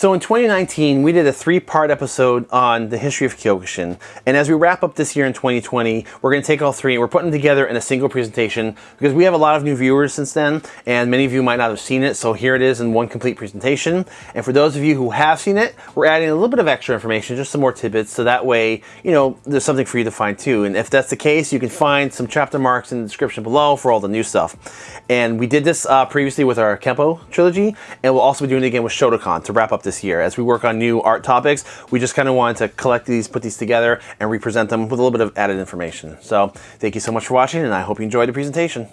So in 2019, we did a three-part episode on the history of Kyokushin. And as we wrap up this year in 2020, we're going to take all three and we're putting them together in a single presentation because we have a lot of new viewers since then and many of you might not have seen it. So here it is in one complete presentation. And for those of you who have seen it, we're adding a little bit of extra information, just some more tidbits. So that way, you know, there's something for you to find too. And if that's the case, you can find some chapter marks in the description below for all the new stuff. And we did this uh, previously with our Kempo trilogy and we'll also be doing it again with Shotokan to wrap up this year. As we work on new art topics, we just kind of wanted to collect these, put these together, and represent them with a little bit of added information. So thank you so much for watching, and I hope you enjoyed the presentation.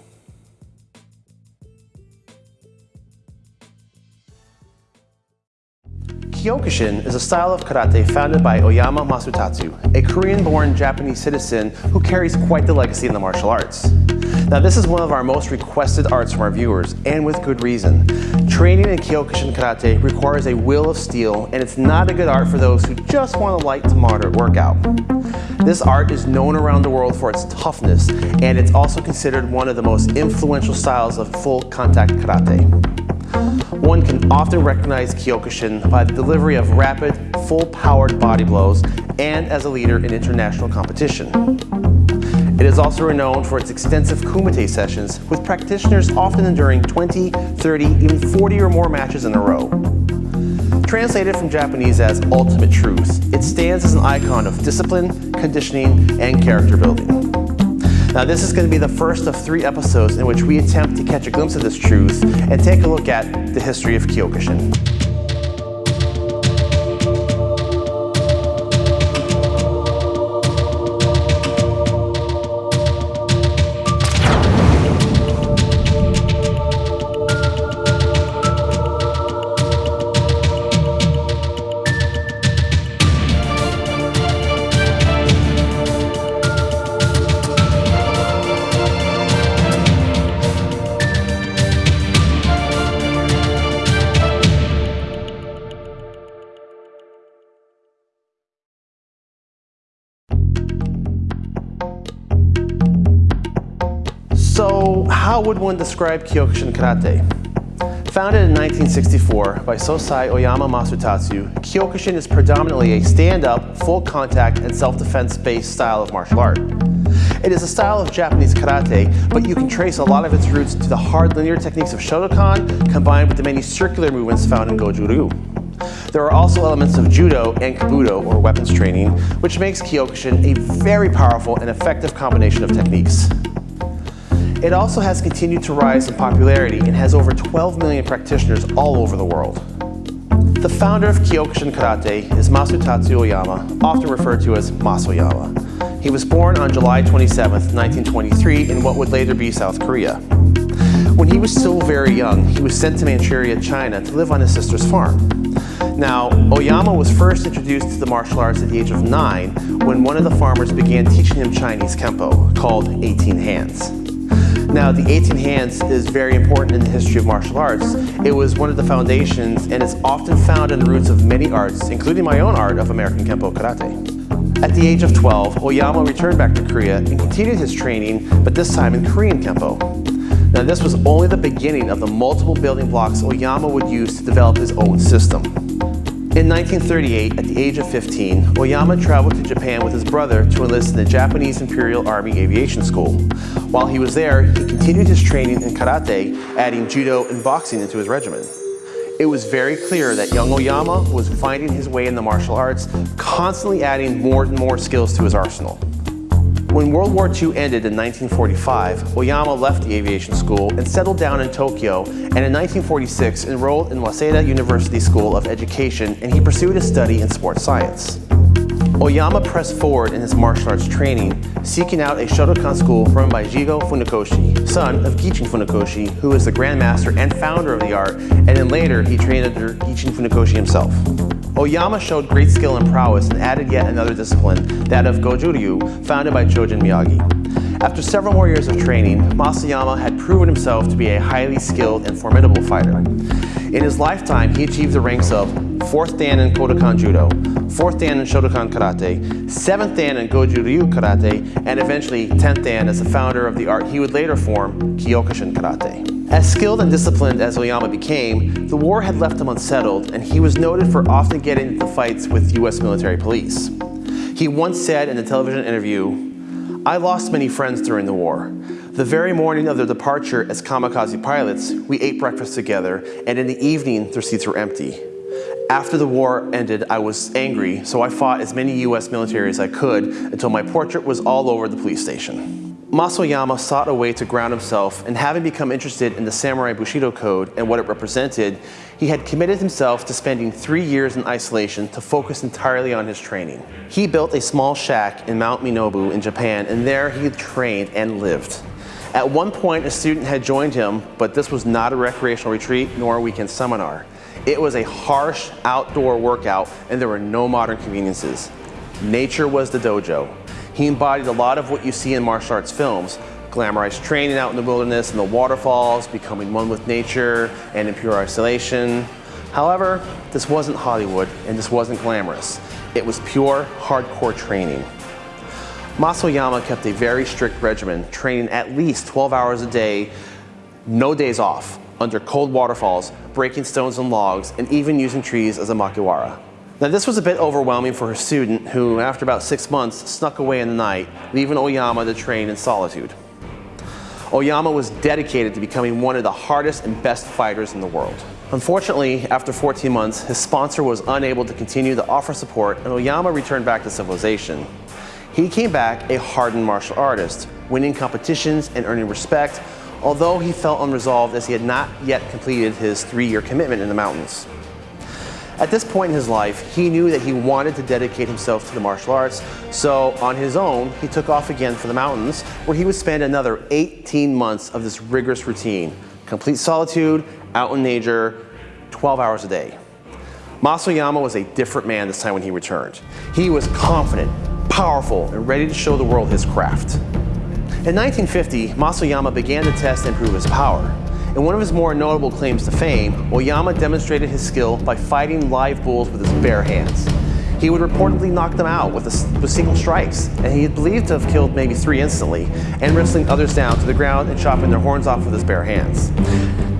Kyokushin is a style of karate founded by Oyama Masutatsu, a Korean-born Japanese citizen who carries quite the legacy in the martial arts. Now this is one of our most requested arts from our viewers, and with good reason. Training in Kyokushin Karate requires a will of steel, and it's not a good art for those who just want a light to moderate workout. This art is known around the world for its toughness, and it's also considered one of the most influential styles of full contact karate. One can often recognize Kyokushin by the delivery of rapid, full-powered body blows and as a leader in international competition. It is also renowned for its extensive kumite sessions, with practitioners often enduring 20, 30, even 40 or more matches in a row. Translated from Japanese as ultimate truth, it stands as an icon of discipline, conditioning, and character building. Now this is going to be the first of three episodes in which we attempt to catch a glimpse of this truth and take a look at the history of Kyokushin. Would one describe Kyokushin Karate? Founded in 1964 by Sosai Oyama Masutatsu, Kyokushin is predominantly a stand-up, full contact, and self-defense based style of martial art. It is a style of Japanese karate, but you can trace a lot of its roots to the hard linear techniques of Shotokan combined with the many circular movements found in Goju Ryu. There are also elements of Judo and Kobudo, or weapons training, which makes Kyokushin a very powerful and effective combination of techniques. It also has continued to rise in popularity and has over 12 million practitioners all over the world. The founder of Kyokushin Karate is Masutatsu Oyama, often referred to as Mas Oyama. He was born on July 27, 1923 in what would later be South Korea. When he was still very young, he was sent to Manchuria, China to live on his sister's farm. Now, Oyama was first introduced to the martial arts at the age of nine when one of the farmers began teaching him Chinese Kempo, called 18 Hands. Now, the 18 hands is very important in the history of martial arts. It was one of the foundations and it's often found in the roots of many arts, including my own art of American Kempo Karate. At the age of 12, Oyama returned back to Korea and continued his training, but this time in Korean Kempo. Now this was only the beginning of the multiple building blocks Oyama would use to develop his own system. In 1938, at the age of 15, Oyama traveled to Japan with his brother to enlist in the Japanese Imperial Army Aviation School. While he was there, he continued his training in karate, adding judo and boxing into his regimen. It was very clear that young Oyama was finding his way in the martial arts, constantly adding more and more skills to his arsenal. When World War II ended in 1945, Oyama left the aviation school and settled down in Tokyo and in 1946 enrolled in Waseda University School of Education and he pursued a study in sports science. Oyama pressed forward in his martial arts training, seeking out a Shotokan school run by Gigo Funakoshi, son of Gichin Funakoshi, who is the grandmaster and founder of the art, and then later he trained under Gichin Funakoshi himself. Oyama showed great skill and prowess and added yet another discipline, that of Goju-ryu, founded by Chojun Miyagi. After several more years of training, Mas Oyama had proven himself to be a highly skilled and formidable fighter. In his lifetime, he achieved the ranks of 4th Dan in Kodokan Judo, 4th Dan in Shotokan Karate, 7th Dan in Goju Ryu Karate, and eventually 10th Dan as the founder of the art he would later form, Kyokushin Karate. As skilled and disciplined as Oyama became, the war had left him unsettled and he was noted for often getting into fights with US military police. He once said in a television interview, I lost many friends during the war. The very morning of their departure as kamikaze pilots, we ate breakfast together, and in the evening, their seats were empty. After the war ended, I was angry, so I fought as many US military as I could until my portrait was all over the police station. Mas Oyama sought a way to ground himself, and having become interested in the Samurai Bushido Code and what it represented, he had committed himself to spending three years in isolation to focus entirely on his training. He built a small shack in Mount Minobu in Japan, and there he trained and lived. At one point, a student had joined him, but this was not a recreational retreat nor a weekend seminar. It was a harsh outdoor workout, and there were no modern conveniences. Nature was the dojo. He embodied a lot of what you see in martial arts films, glamorized training out in the wilderness and the waterfalls, becoming one with nature and in pure isolation. However, this wasn't Hollywood and this wasn't glamorous. It was pure, hardcore training. Mas Oyama kept a very strict regimen, training at least 12 hours a day, no days off, under cold waterfalls, breaking stones and logs, and even using trees as a makiwara. Now this was a bit overwhelming for her student who, after about six months, snuck away in the night, leaving Oyama to train in solitude. Oyama was dedicated to becoming one of the hardest and best fighters in the world. Unfortunately, after 14 months, his sponsor was unable to continue to offer support and Oyama returned back to civilization. He came back a hardened martial artist, winning competitions and earning respect, although he felt unresolved as he had not yet completed his three-year commitment in the mountains. At this point in his life, he knew that he wanted to dedicate himself to the martial arts, so on his own, he took off again for the mountains, where he would spend another 18 months of this rigorous routine, complete solitude, out in nature, 12 hours a day. Mas Oyama was a different man this time when he returned. He was confident, powerful, and ready to show the world his craft. In 1950, Mas Oyama began to test and prove his power. In one of his more notable claims to fame, Oyama demonstrated his skill by fighting live bulls with his bare hands. He would reportedly knock them out with, a, with single strikes, and he is believed to have killed maybe three instantly, and wrestling others down to the ground and chopping their horns off with his bare hands.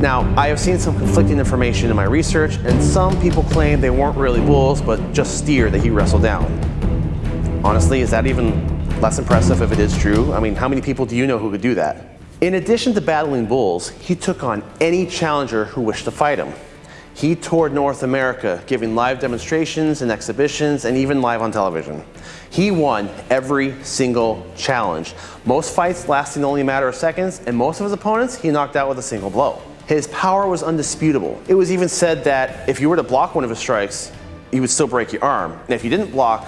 Now, I have seen some conflicting information in my research, and some people claim they weren't really bulls, but just steer that he wrestled down. Honestly, is that even less impressive if it is true? I mean, how many people do you know who could do that? In addition to battling bulls, he took on any challenger who wished to fight him. He toured North America, giving live demonstrations and exhibitions and even live on television. He won every single challenge, most fights lasting only a matter of seconds, and most of his opponents he knocked out with a single blow. His power was undisputable. It was even said that if you were to block one of his strikes, you would still break your arm. And if you didn't block,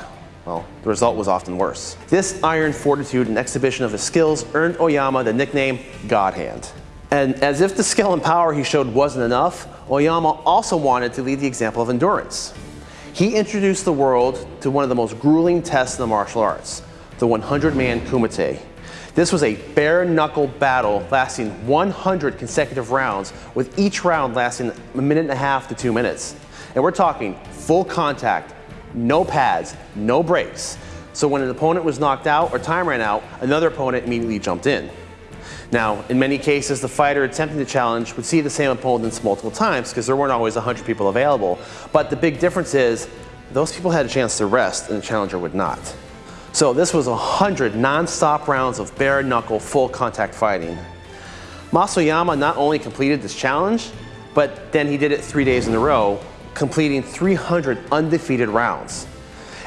well, the result was often worse. This iron fortitude and exhibition of his skills earned Oyama the nickname God Hand. And as if the skill and power he showed wasn't enough, Oyama also wanted to lead the example of endurance. He introduced the world to one of the most grueling tests in the martial arts, the 100-man kumite. This was a bare-knuckle battle lasting 100 consecutive rounds, with each round lasting a minute and a half to two minutes. And we're talking full contact, no pads, no breaks. So when an opponent was knocked out or time ran out, another opponent immediately jumped in. Now, in many cases, the fighter attempting the challenge would see the same opponents multiple times because there weren't always 100 people available. But the big difference is those people had a chance to rest and the challenger would not. So this was 100 non-stop rounds of bare knuckle full contact fighting. Mas Oyama not only completed this challenge, but then he did it three days in a row completing 300 undefeated rounds.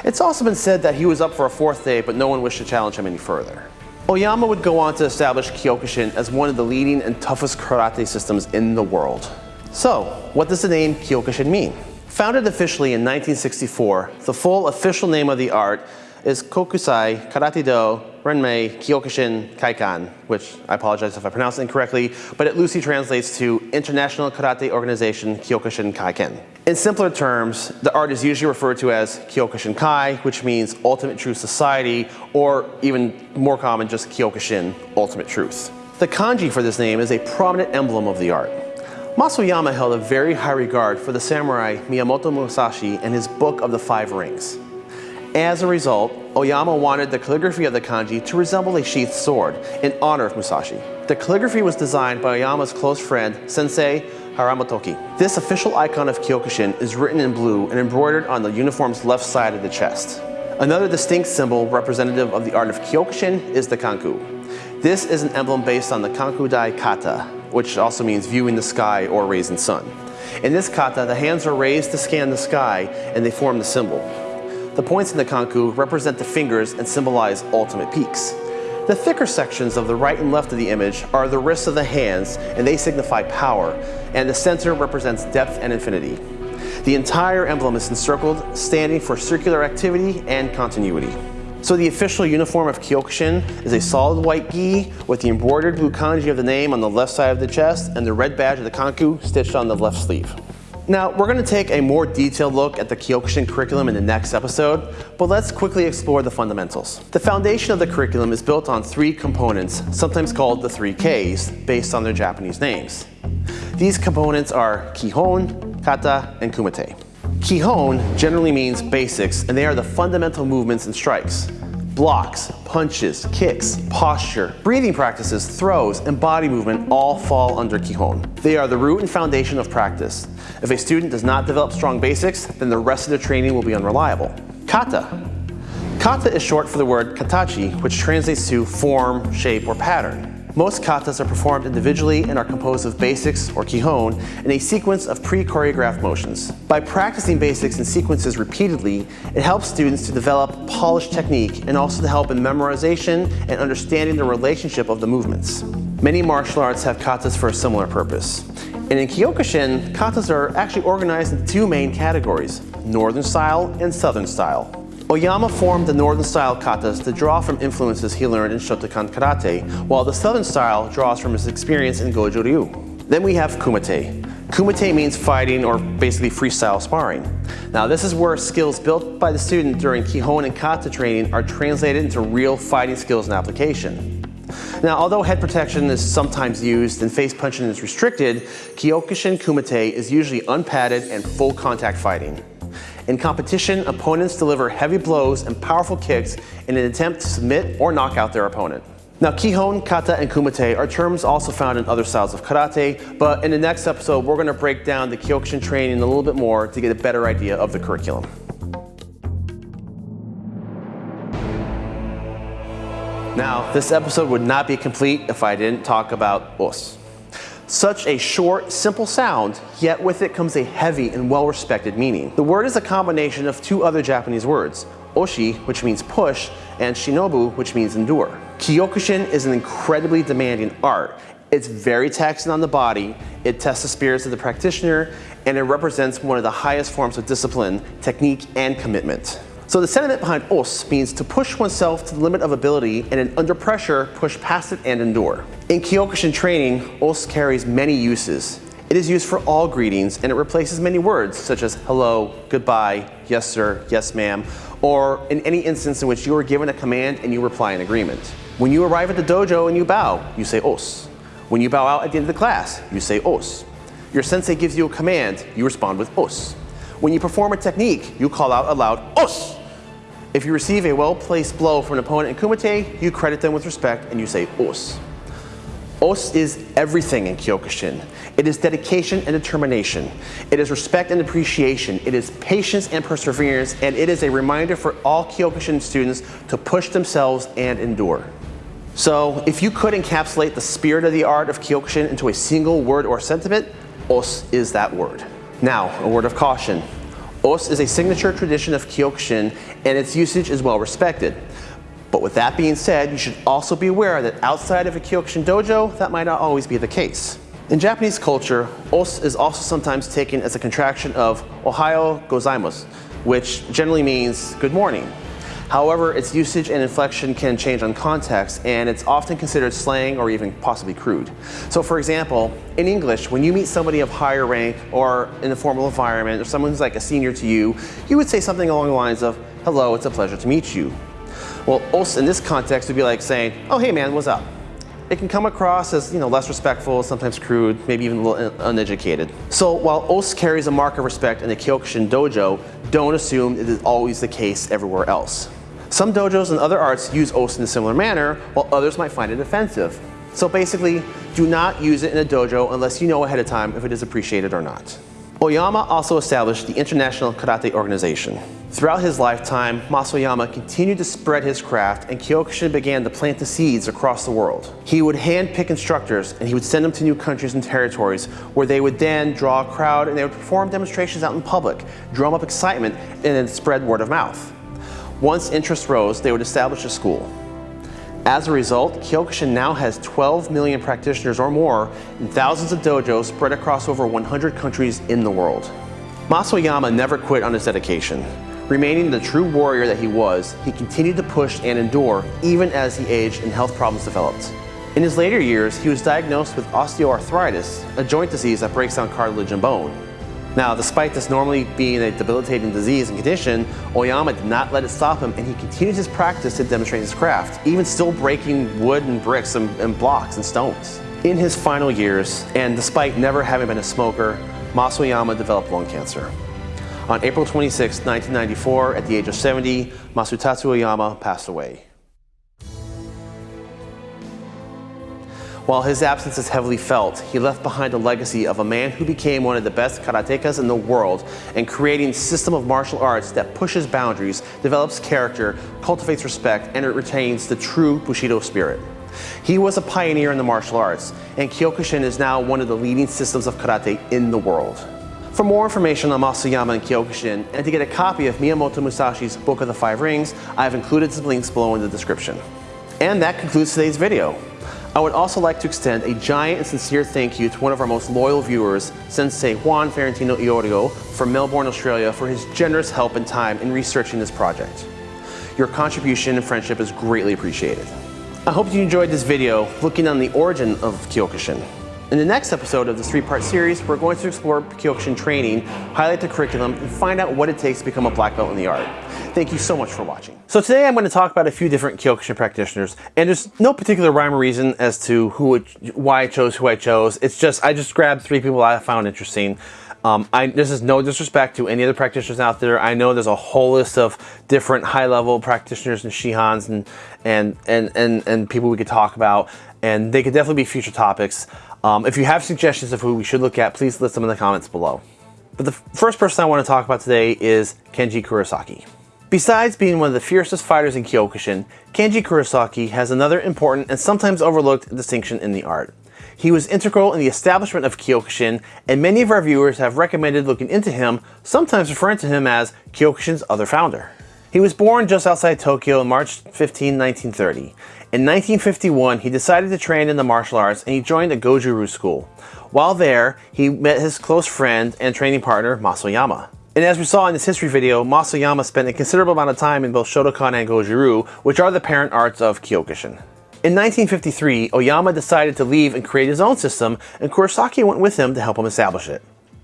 It's also been said that he was up for a fourth day, but no one wished to challenge him any further. Oyama would go on to establish Kyokushin as one of the leading and toughest karate systems in the world. So, what does the name Kyokushin mean? Founded officially in 1964, the full official name of the art is Kokusai Karate Do Renmei Kyokushin Kaikan, which I apologize if I pronounce incorrectly, but it loosely translates to International Karate Organization Kyokushin Kaikan. In simpler terms, the art is usually referred to as Kyokushin Kai, which means Ultimate Truth Society, or even more common, just Kyokushin, Ultimate Truth. The kanji for this name is a prominent emblem of the art. Mas Oyama held a very high regard for the samurai Miyamoto Musashi and his Book of the Five Rings. As a result, Oyama wanted the calligraphy of the kanji to resemble a sheathed sword in honor of Musashi. The calligraphy was designed by Oyama's close friend, Sensei Haramotoki. This official icon of Kyokushin is written in blue and embroidered on the uniform's left side of the chest. Another distinct symbol representative of the art of Kyokushin is the kanku. This is an emblem based on the Kankudai kata, which also means viewing the sky or raising sun. In this kata, the hands are raised to scan the sky and they form the symbol. The points in the kanku represent the fingers and symbolize ultimate peaks. The thicker sections of the right and left of the image are the wrists of the hands and they signify power, and the center represents depth and infinity. The entire emblem is encircled, standing for circular activity and continuity. So the official uniform of Kyokushin is a solid white gi with the embroidered blue kanji of the name on the left side of the chest and the red badge of the kanku stitched on the left sleeve. Now, we're going to take a more detailed look at the Kyokushin curriculum in the next episode, but let's quickly explore the fundamentals. The foundation of the curriculum is built on three components, sometimes called the three Ks, based on their Japanese names. These components are Kihon, Kata, and Kumite. Kihon generally means basics, and they are the fundamental movements and strikes. Blocks, punches, kicks, posture, breathing practices, throws, and body movement all fall under Kihon. They are the root and foundation of practice. If a student does not develop strong basics, then the rest of their training will be unreliable. Kata. Kata is short for the word katachi, which translates to form, shape, or pattern. Most katas are performed individually and are composed of basics, or kihon, in a sequence of pre-choreographed motions. By practicing basics and sequences repeatedly, it helps students to develop polished technique and also to help in memorization and understanding the relationship of the movements. Many martial arts have katas for a similar purpose. And in Kyokushin, katas are actually organized into two main categories, Northern style and Southern style. Oyama formed the northern style katas to draw from influences he learned in Shotokan karate, while the southern style draws from his experience in Goju Ryu. Then we have kumite. Kumite means fighting or basically freestyle sparring. Now this is where skills built by the student during Kihon and Kata training are translated into real fighting skills and application. Now, although head protection is sometimes used and face punching is restricted, Kyokushin Kumite is usually unpadded and full contact fighting. In competition, opponents deliver heavy blows and powerful kicks in an attempt to submit or knock out their opponent. Now, Kihon, Kata, and Kumite are terms also found in other styles of karate, but in the next episode, we're gonna break down the Kyokushin training a little bit more to get a better idea of the curriculum. Now, this episode would not be complete if I didn't talk about os. Such a short, simple sound, yet with it comes a heavy and well-respected meaning. The word is a combination of two other Japanese words, oshi, which means push, and shinobu, which means endure. Kyokushin is an incredibly demanding art. It's very taxing on the body, it tests the spirits of the practitioner, and it represents one of the highest forms of discipline, technique, and commitment. So the sentiment behind os means to push oneself to the limit of ability and under pressure, push past it and endure. In Kyokushin training, os carries many uses. It is used for all greetings and it replaces many words such as hello, goodbye, yes sir, yes ma'am, or in any instance in which you are given a command and you reply in agreement. When you arrive at the dojo and you bow, you say os. When you bow out at the end of the class, you say os. Your sensei gives you a command, you respond with os. When you perform a technique, you call out aloud os. If you receive a well-placed blow from an opponent in Kumite, you credit them with respect and you say os. Os is everything in Kyokushin. It is dedication and determination. It is respect and appreciation. It is patience and perseverance, and it is a reminder for all Kyokushin students to push themselves and endure. So, if you could encapsulate the spirit of the art of Kyokushin into a single word or sentiment, os is that word. Now, a word of caution. Os is a signature tradition of Kyokushin and its usage is well respected. But with that being said, you should also be aware that outside of a Kyokushin dojo, that might not always be the case. In Japanese culture, os is also sometimes taken as a contraction of Ohayo gozaimasu, which generally means good morning. However, its usage and inflection can change on context, and it's often considered slang or even possibly crude. So for example, in English, when you meet somebody of higher rank or in a formal environment, or someone who's like a senior to you, you would say something along the lines of, hello, it's a pleasure to meet you. Well, os in this context would be like saying, oh hey man, what's up? it can come across as you know less respectful, sometimes crude, maybe even a little uneducated. So while os carries a mark of respect in the Kyokushin dojo, don't assume it is always the case everywhere else. Some dojos and other arts use os in a similar manner, while others might find it offensive. So basically, do not use it in a dojo unless you know ahead of time if it is appreciated or not. Oyama also established the International Karate Organization. Throughout his lifetime, Mas Oyama continued to spread his craft and Kyokushin began to plant the seeds across the world. He would handpick instructors and he would send them to new countries and territories where they would then draw a crowd and they would perform demonstrations out in public, drum up excitement, and then spread word of mouth. Once interest rose, they would establish a school. As a result, Kyokushin now has 12 million practitioners or more in thousands of dojos spread across over 100 countries in the world. Mas Oyama never quit on his dedication. Remaining the true warrior that he was, he continued to push and endure even as he aged and health problems developed. In his later years, he was diagnosed with osteoarthritis, a joint disease that breaks down cartilage and bone. Now, despite this normally being a debilitating disease and condition, Oyama did not let it stop him and he continued his practice to demonstrate his craft, even still breaking wood and bricks and, and blocks and stones. In his final years, and despite never having been a smoker, Mas Oyama developed lung cancer. On April 26, 1994, at the age of 70, Masutatsu Oyama passed away. While his absence is heavily felt, he left behind a legacy of a man who became one of the best karatekas in the world and creating a system of martial arts that pushes boundaries, develops character, cultivates respect, and retains the true Bushido spirit. He was a pioneer in the martial arts, and Kyokushin is now one of the leading systems of karate in the world. For more information on Mas Oyama and Kyokushin, and to get a copy of Miyamoto Musashi's Book of the Five Rings, I have included some links below in the description. And that concludes today's video. I would also like to extend a giant and sincere thank you to one of our most loyal viewers, Sensei Juan Ferentino Iorio from Melbourne, Australia for his generous help and time in researching this project. Your contribution and friendship is greatly appreciated. I hope you enjoyed this video looking on the origin of Kyokushin. In the next episode of this three-part series, we're going to explore Kyokushin training, highlight the curriculum, and find out what it takes to become a black belt in the art. Thank you so much for watching. So today I'm going to talk about a few different Kyokushin practitioners, and there's no particular rhyme or reason as to who, it, why I chose who I chose. It's just I just grabbed three people I found interesting. Um, I, this is no disrespect to any other practitioners out there. I know there's a whole list of different high-level practitioners and shihans and, and, and, and, and people we could talk about, and they could definitely be future topics. Um, if you have suggestions of who we should look at, please list them in the comments below. But the first person I want to talk about today is Kenji Kurosaki. Besides being one of the fiercest fighters in Kyokushin, Kenji Kurosaki has another important and sometimes overlooked distinction in the art. He was integral in the establishment of Kyokushin, and many of our viewers have recommended looking into him, sometimes referring to him as Kyokushin's other founder. He was born just outside Tokyo on March 15, 1930. In 1951, he decided to train in the martial arts and he joined a Goju-Ryu school. While there, he met his close friend and training partner, Mas Oyama. And as we saw in this history video, Mas Oyama spent a considerable amount of time in both Shotokan and Goju-Ryu, which are the parent arts of Kyokushin. In 1953, Oyama decided to leave and create his own system, and Kurosaki went with him to help him establish it.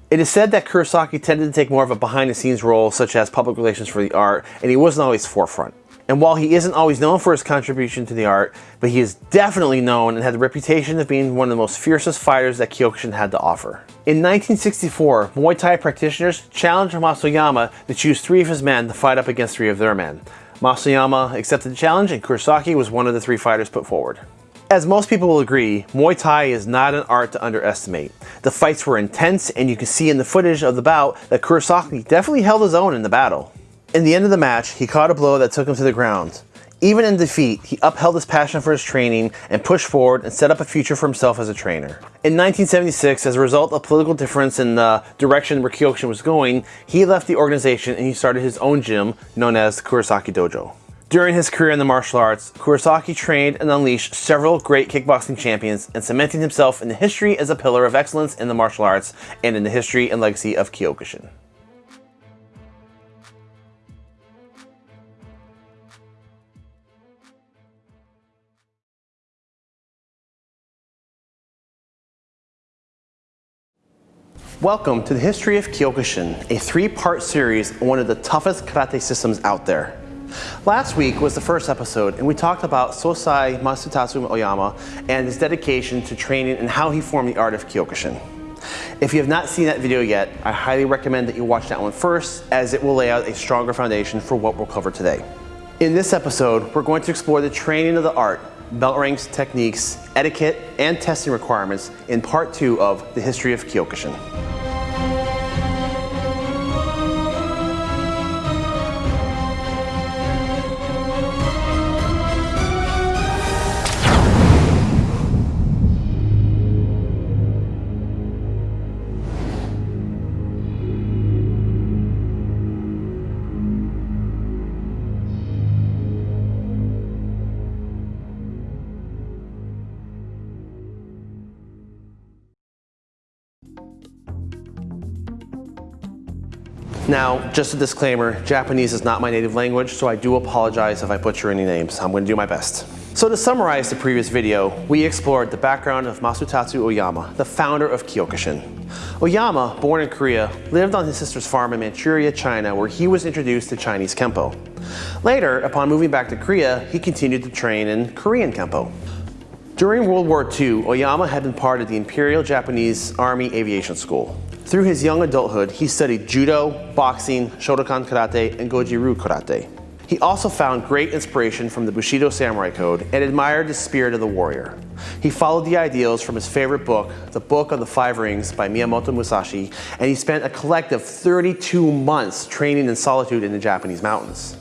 It is said that Kurosaki tended to take more of a behind-the-scenes role, such as public relations for the art, and he wasn't always forefront. And while he isn't always known for his contribution to the art, but he is definitely known and had the reputation of being one of the most fiercest fighters that Kyokushin had to offer. In 1964, Muay Thai practitioners challenged Mas Oyama to choose three of his men to fight up against three of their men. Mas Oyama accepted the challenge and Kurosaki was one of the three fighters put forward. As most people will agree, Muay Thai is not an art to underestimate. The fights were intense and you can see in the footage of the bout that Kurosaki definitely held his own in the battle. In the end of the match, he caught a blow that took him to the ground. Even in defeat, he upheld his passion for his training and pushed forward and set up a future for himself as a trainer. In 1976, as a result of political difference in the direction where Kyokushin was going, he left the organization and he started his own gym known as Kurosaki Dojo. During his career in the martial arts, Kurosaki trained and unleashed several great kickboxing champions and cemented himself in the history as a pillar of excellence in the martial arts and in the history and legacy of Kyokushin. Welcome to the History of Kyokushin, a three-part series on one of the toughest karate systems out there. Last week was the first episode and we talked about Sosai Masutatsu Oyama and his dedication to training and how he formed the art of Kyokushin. If you have not seen that video yet, I highly recommend that you watch that one first as it will lay out a stronger foundation for what we'll cover today. In this episode, we're going to explore the training of the art, belt ranks, techniques, etiquette, and testing requirements in part two of The History of Kyokushin. Now, just a disclaimer, Japanese is not my native language, so I do apologize if I butcher any names. I'm going to do my best. So to summarize the previous video, we explored the background of Masutatsu Oyama, the founder of Kyokushin. Oyama, born in Korea, lived on his sister's farm in Manchuria, China, where he was introduced to Chinese Kempo. Later, upon moving back to Korea, he continued to train in Korean Kempo. During World War II, Oyama had been part of the Imperial Japanese Army Aviation School. Through his young adulthood, he studied judo, boxing, Shotokan karate, and Goju-ryu karate. He also found great inspiration from the Bushido Samurai Code and admired the spirit of the warrior. He followed the ideals from his favorite book, The Book of the Five Rings by Miyamoto Musashi, and he spent a collective 32 months training in solitude in the Japanese mountains.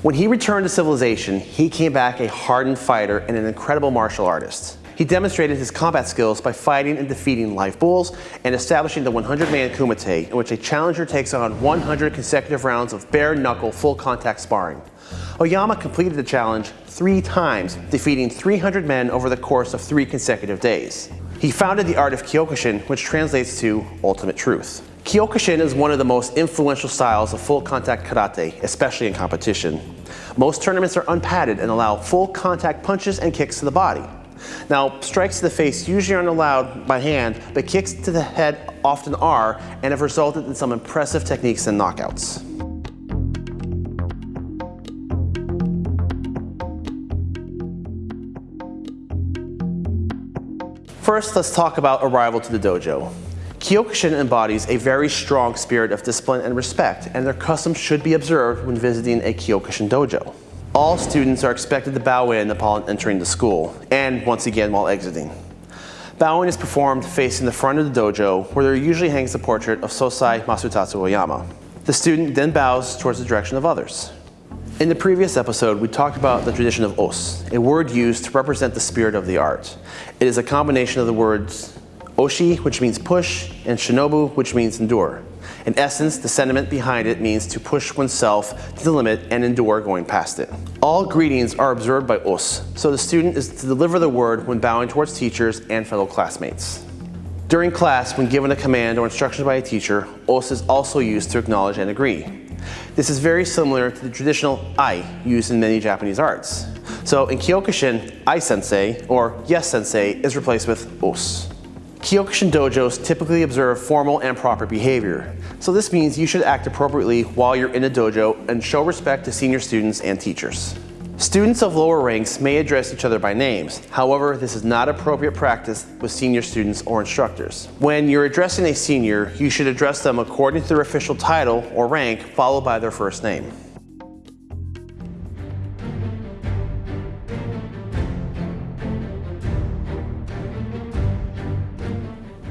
When he returned to civilization, he came back a hardened fighter and an incredible martial artist. He demonstrated his combat skills by fighting and defeating live bulls and establishing the 100-man kumite, in which a challenger takes on 100 consecutive rounds of bare-knuckle, full-contact sparring. Oyama completed the challenge three times, defeating 300 men over the course of three consecutive days. He founded the art of Kyokushin, which translates to ultimate truth. Kyokushin is one of the most influential styles of full contact karate, especially in competition. Most tournaments are unpadded and allow full contact punches and kicks to the body. Now, strikes to the face usually aren't allowed by hand, but kicks to the head often are and have resulted in some impressive techniques and knockouts. First, let's talk about arrival to the dojo. Kyokushin embodies a very strong spirit of discipline and respect, and their customs should be observed when visiting a Kyokushin dojo. All students are expected to bow in upon entering the school, and once again while exiting. Bowing is performed facing the front of the dojo, where there usually hangs the portrait of Sosai Masutatsu Oyama. The student then bows towards the direction of others. In the previous episode, we talked about the tradition of os, a word used to represent the spirit of the art. It is a combination of the words oshi, which means push, and shinobu, which means endure. In essence, the sentiment behind it means to push oneself to the limit and endure going past it. All greetings are observed by os, so the student is to deliver the word when bowing towards teachers and fellow classmates. During class, when given a command or instruction by a teacher, os is also used to acknowledge and agree. This is very similar to the traditional I used in many Japanese arts. So in Kyokushin, I sensei or yes sensei is replaced with os. Kyokushin dojos typically observe formal and proper behavior. So this means you should act appropriately while you're in a dojo and show respect to senior students and teachers. Students of lower ranks may address each other by names. However, this is not appropriate practice with senior students or instructors. When you're addressing a senior, you should address them according to their official title or rank, followed by their first name.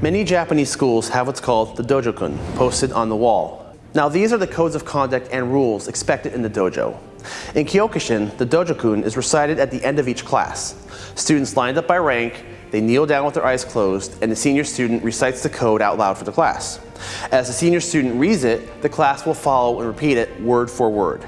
Many Japanese schools have what's called the dojo-kun posted on the wall. Now these are the codes of conduct and rules expected in the dojo. In Kyokushin, the dojo-kun is recited at the end of each class. Students lined up by rank, they kneel down with their eyes closed, and the senior student recites the code out loud for the class. As the senior student reads it, the class will follow and repeat it word for word.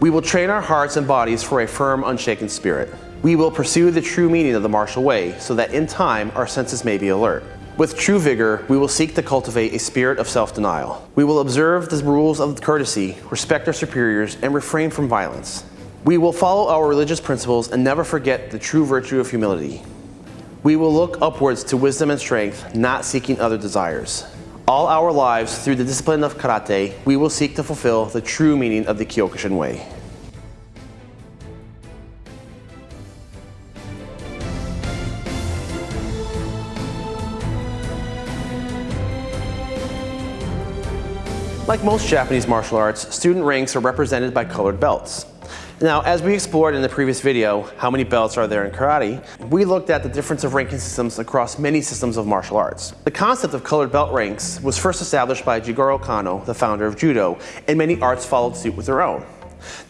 We will train our hearts and bodies for a firm, unshaken spirit. We will pursue the true meaning of the martial way so that in time our senses may be alert. With true vigor, we will seek to cultivate a spirit of self-denial. We will observe the rules of courtesy, respect our superiors, and refrain from violence. We will follow our religious principles and never forget the true virtue of humility. We will look upwards to wisdom and strength, not seeking other desires. All our lives, through the discipline of karate, we will seek to fulfill the true meaning of the Kyokushin way. Like most Japanese martial arts, student ranks are represented by colored belts. Now, as we explored in the previous video, how many belts are there in karate, we looked at the difference of ranking systems across many systems of martial arts. The concept of colored belt ranks was first established by Jigoro Kano, the founder of judo, and many arts followed suit with their own.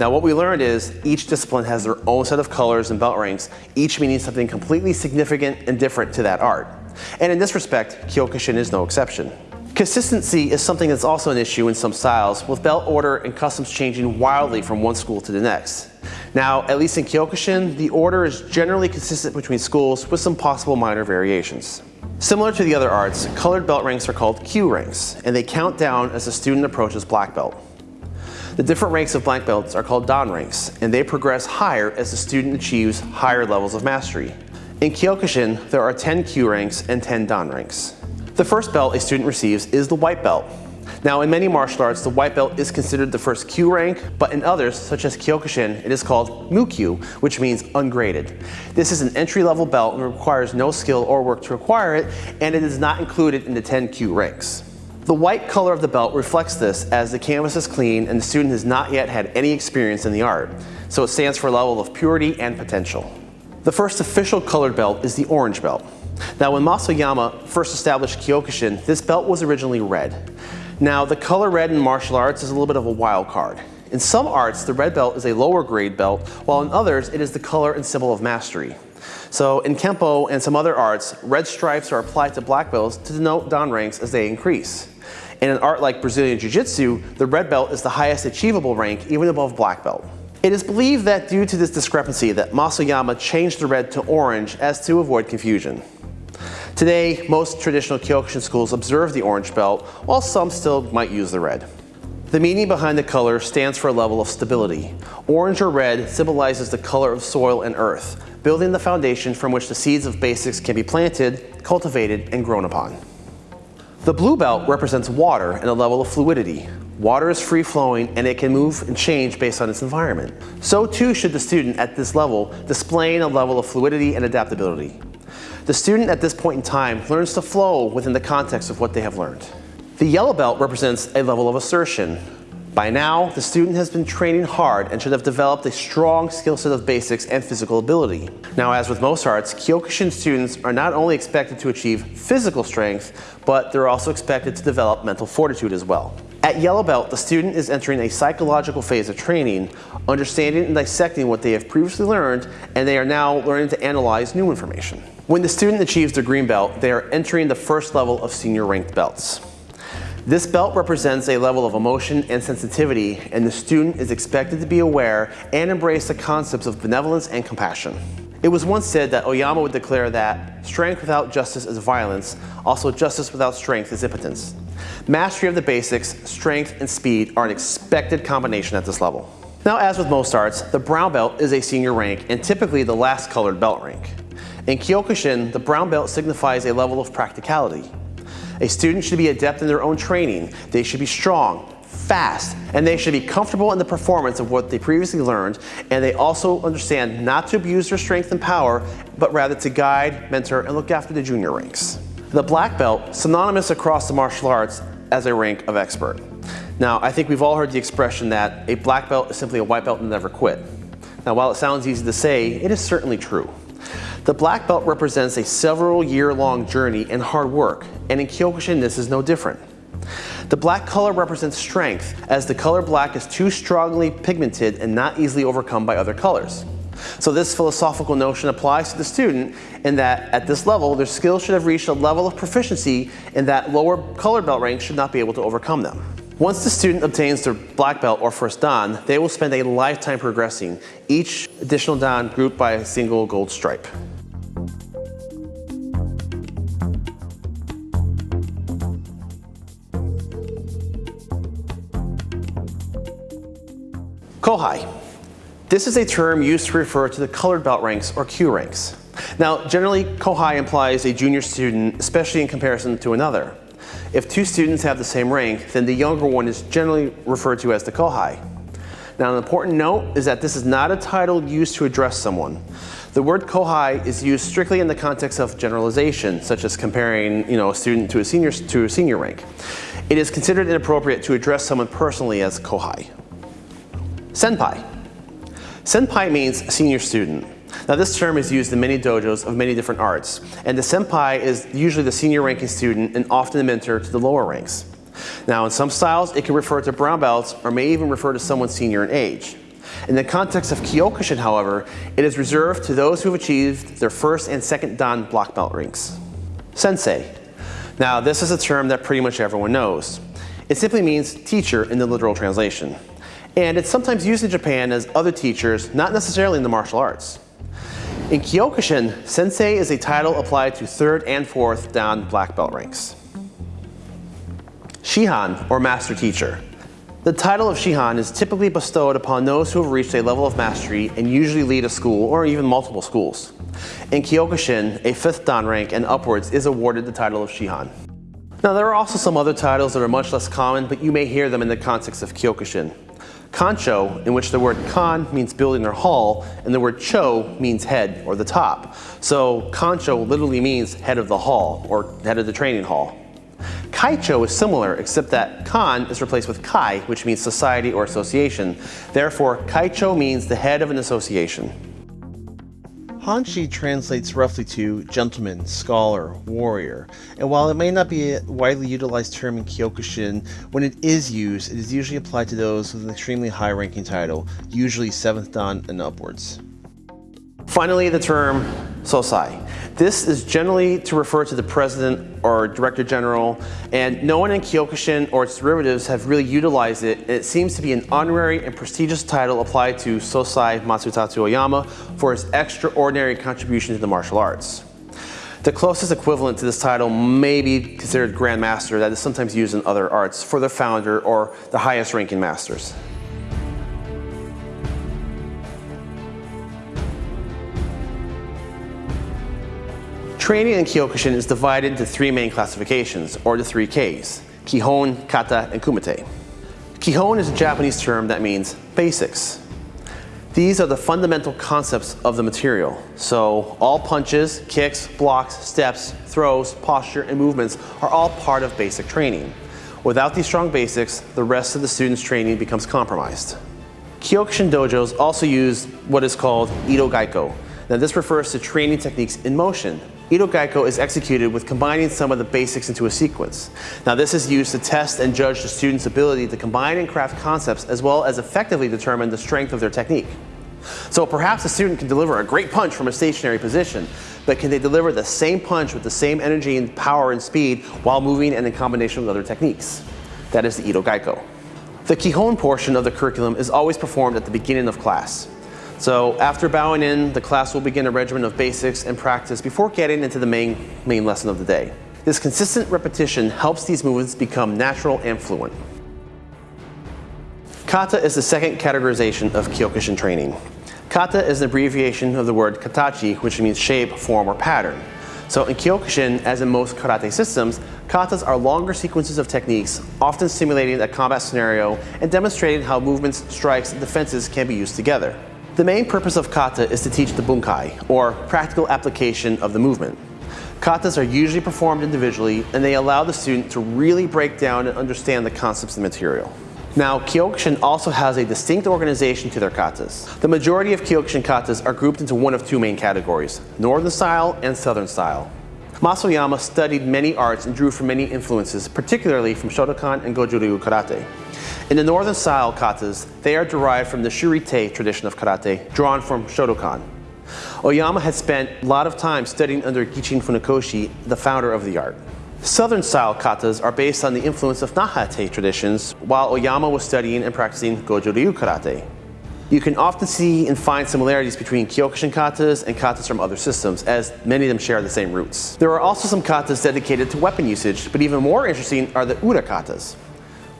Now what we learned is each discipline has their own set of colors and belt ranks, each meaning something completely significant and different to that art. And in this respect, Kyokushin is no exception. Consistency is something that's also an issue in some styles, with belt order and customs changing wildly from one school to the next. Now, at least in Kyokushin, the order is generally consistent between schools with some possible minor variations. Similar to the other arts, colored belt ranks are called kyu ranks, and they count down as a student approaches black belt. The different ranks of black belts are called dan ranks, and they progress higher as the student achieves higher levels of mastery. In Kyokushin, there are 10 kyu ranks and 10 dan ranks. The first belt a student receives is the white belt. Now in many martial arts, the white belt is considered the first kyu rank, but in others, such as Kyokushin, it is called Mukyu, which means ungraded. This is an entry-level belt and requires no skill or work to acquire it, and it is not included in the 10 kyu ranks. The white color of the belt reflects this as the canvas is clean and the student has not yet had any experience in the art, so it stands for a level of purity and potential. The first official colored belt is the orange belt. Now when Mas Oyama first established Kyokushin, this belt was originally red. Now the color red in martial arts is a little bit of a wild card. In some arts, the red belt is a lower grade belt, while in others, it is the color and symbol of mastery. So in Kempo and some other arts, red stripes are applied to black belts to denote dan ranks as they increase. In an art like Brazilian Jiu-Jitsu, the red belt is the highest achievable rank, even above black belt. It is believed that due to this discrepancy that Mas Oyama changed the red to orange as to avoid confusion. Today, most traditional Kyokushin schools observe the orange belt, while some still might use the red. The meaning behind the color stands for a level of stability. Orange or red symbolizes the color of soil and earth, building the foundation from which the seeds of basics can be planted, cultivated, and grown upon. The blue belt represents water and a level of fluidity. Water is free flowing and it can move and change based on its environment. So too should the student at this level displaying a level of fluidity and adaptability. The student at this point in time learns to flow within the context of what they have learned. The yellow belt represents a level of assertion. By now, the student has been training hard and should have developed a strong skill set of basics and physical ability. Now, as with most arts, Kyokushin students are not only expected to achieve physical strength, but they're also expected to develop mental fortitude as well. At Yellow Belt, the student is entering a psychological phase of training, understanding and dissecting what they have previously learned, and they are now learning to analyze new information. When the student achieves their green belt, they are entering the first level of senior ranked belts. This belt represents a level of emotion and sensitivity, and the student is expected to be aware and embrace the concepts of benevolence and compassion. It was once said that Oyama would declare that strength without justice is violence, also justice without strength is impotence. Mastery of the basics, strength, and speed are an expected combination at this level. Now as with most arts, the brown belt is a senior rank and typically the last colored belt rank. In Kyokushin, the brown belt signifies a level of practicality. A student should be adept in their own training. They should be strong, fast, and they should be comfortable in the performance of what they previously learned, and they also understand not to abuse their strength and power, but rather to guide, mentor, and look after the junior ranks. The black belt, synonymous across the martial arts as a rank of expert. Now, I think we've all heard the expression that a black belt is simply a white belt and never quit. Now, while it sounds easy to say, it is certainly true. The black belt represents a several year long journey and hard work, and in Kyokushin this is no different. The black color represents strength, as the color black is too strongly pigmented and not easily overcome by other colors. So this philosophical notion applies to the student in that at this level, their skills should have reached a level of proficiency and that lower color belt ranks should not be able to overcome them. Once the student obtains their black belt or first dan, they will spend a lifetime progressing, each additional dan grouped by a single gold stripe. Kohai. This is a term used to refer to the colored belt ranks or kyu ranks. Now, generally, Kohai implies a junior student, especially in comparison to another. If two students have the same rank, then the younger one is generally referred to as the Kohai. Now, an important note is that this is not a title used to address someone. The word Kohai is used strictly in the context of generalization, such as comparing you know, a student to a senior, to a senior rank. It is considered inappropriate to address someone personally as Kohai. Senpai. Senpai means senior student. Now this term is used in many dojos of many different arts, and the senpai is usually the senior ranking student and often the mentor to the lower ranks. Now in some styles, it can refer to brown belts or may even refer to someone senior in age. In the context of Kyokushin, however, it is reserved to those who have achieved their first and second Dan black belt ranks. Sensei. Now this is a term that pretty much everyone knows. It simply means teacher in the literal translation. And it's sometimes used in Japan as other teachers, not necessarily in the martial arts. In Kyokushin, sensei is a title applied to third and fourth Dan black belt ranks. Shihan, or master teacher. The title of Shihan is typically bestowed upon those who have reached a level of mastery and usually lead a school or even multiple schools. In Kyokushin, a 5th Dan rank and upwards is awarded the title of Shihan. Now there are also some other titles that are much less common, but you may hear them in the context of Kyokushin. Kancho, in which the word kan means building or hall, and the word cho means head or the top. So kancho literally means head of the hall or head of the training hall. Kaicho is similar, except that kan is replaced with kai, which means society or association. Therefore, kaicho means the head of an association. Hanshi translates roughly to gentleman, scholar, warrior, and while it may not be a widely utilized term in Kyokushin, when it is used, it is usually applied to those with an extremely high ranking title, usually 7th Dan and upwards. Finally, the term Sosai. This is generally to refer to the president or director general, and no one in Kyokushin or its derivatives have really utilized it, and it seems to be an honorary and prestigious title applied to Sosai Masutatsu Oyama for his extraordinary contribution to the martial arts. The closest equivalent to this title may be considered Grand Master that is sometimes used in other arts for the founder or the highest ranking masters. Training in Kyokushin is divided into three main classifications, or the three Ks, Kihon, Kata, and Kumite. Kihon is a Japanese term that means basics. These are the fundamental concepts of the material. So all punches, kicks, blocks, steps, throws, posture, and movements are all part of basic training. Without these strong basics, the rest of the student's training becomes compromised. Kyokushin dojos also use what is called Ido Geiko. Now this refers to training techniques in motion, Ido Geiko is executed with combining some of the basics into a sequence. Now this is used to test and judge the student's ability to combine and craft concepts as well as effectively determine the strength of their technique. So perhaps a student can deliver a great punch from a stationary position, but can they deliver the same punch with the same energy and power and speed while moving and in combination with other techniques? That is the Ido Geiko. The Kihon portion of the curriculum is always performed at the beginning of class. So after bowing in, the class will begin a regimen of basics and practice before getting into the main, main lesson of the day. This consistent repetition helps these movements become natural and fluent. Kata is the second categorization of Kyokushin training. Kata is an abbreviation of the word katachi, which means shape, form, or pattern. So in Kyokushin, as in most karate systems, katas are longer sequences of techniques, often simulating a combat scenario and demonstrating how movements, strikes, and defenses can be used together. The main purpose of kata is to teach the bunkai, or practical application of the movement. Katas are usually performed individually and they allow the student to really break down and understand the concepts of the material. Now, Kyokushin also has a distinct organization to their katas. The majority of Kyokushin katas are grouped into one of two main categories, Northern style and Southern style. Mas Oyama studied many arts and drew from many influences, particularly from Shotokan and Goju-ryu karate. In the northern style katas, they are derived from the Shurite tradition of karate, drawn from Shotokan. Oyama had spent a lot of time studying under Gichin Funakoshi, the founder of the art. Southern style katas are based on the influence of Nahate traditions, while Oyama was studying and practicing Goju-ryu karate. You can often see and find similarities between Kyokushin katas and katas from other systems, as many of them share the same roots. There are also some katas dedicated to weapon usage, but even more interesting are the ura katas.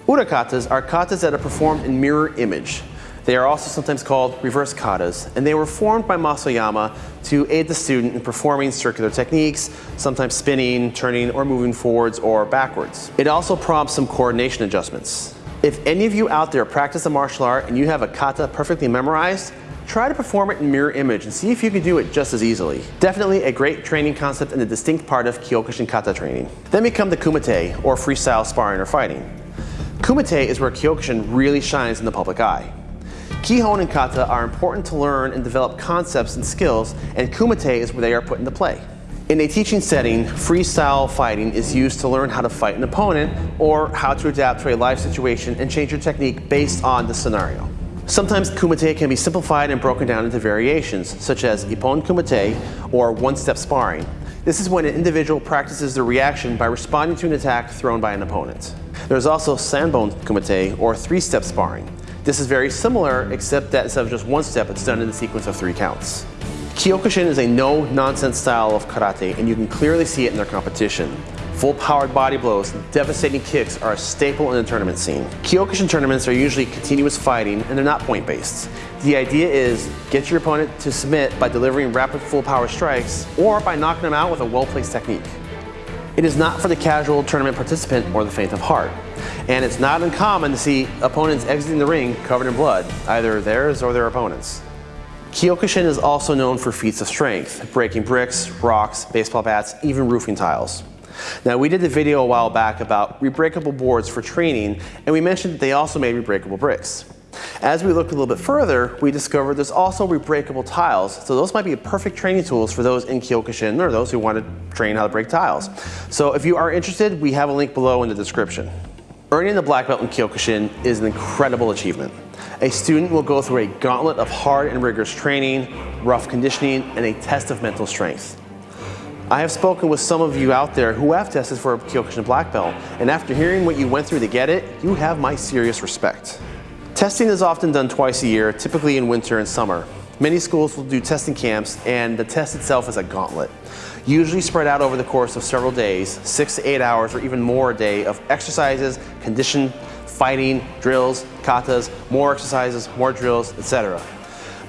Urakatas are katas that are performed in mirror image. They are also sometimes called reverse katas, and they were formed by Mas Oyama to aid the student in performing circular techniques, sometimes spinning, turning, or moving forwards or backwards. It also prompts some coordination adjustments. If any of you out there practice a martial art and you have a kata perfectly memorized, try to perform it in mirror image and see if you can do it just as easily. Definitely a great training concept and a distinct part of Kyokushin kata training. Then we come to kumite, or freestyle sparring or fighting. Kumite is where Kyokushin really shines in the public eye. Kihon and kata are important to learn and develop concepts and skills, and kumite is where they are put into play. In a teaching setting, freestyle fighting is used to learn how to fight an opponent or how to adapt to a live situation and change your technique based on the scenario. Sometimes kumite can be simplified and broken down into variations, such as ippon kumite or one-step sparring. This is when an individual practices the reaction by responding to an attack thrown by an opponent. There's also sanbon kumite or three-step sparring. This is very similar, except that instead of just one step, it's done in the sequence of three counts. Kyokushin is a no-nonsense style of karate, and you can clearly see it in their competition. Full-powered body blows and devastating kicks are a staple in the tournament scene. Kyokushin tournaments are usually continuous fighting, and they're not point-based. The idea is get your opponent to submit by delivering rapid full-power strikes, or by knocking them out with a well-placed technique. It is not for the casual tournament participant or the faint of heart. And it's not uncommon to see opponents exiting the ring covered in blood, either theirs or their opponents. Kyokushin is also known for feats of strength, breaking bricks, rocks, baseball bats, even roofing tiles. Now we did the video a while back about rebreakable boards for training and we mentioned that they also made rebreakable bricks. As we looked a little bit further, we discovered there's also rebreakable tiles, so those might be perfect training tools for those in Kyokushin or those who want to train how to break tiles. So if you are interested, we have a link below in the description. Earning the black belt in Kyokushin is an incredible achievement. A student will go through a gauntlet of hard and rigorous training, rough conditioning, and a test of mental strength. I have spoken with some of you out there who have tested for a Kyokushin black belt, and after hearing what you went through to get it, you have my serious respect. Testing is often done twice a year, typically in winter and summer. Many schools will do testing camps, and the test itself is a gauntlet. Usually spread out over the course of several days, six to eight hours or even more a day of exercises, condition, fighting, drills, katas, more exercises, more drills, etc.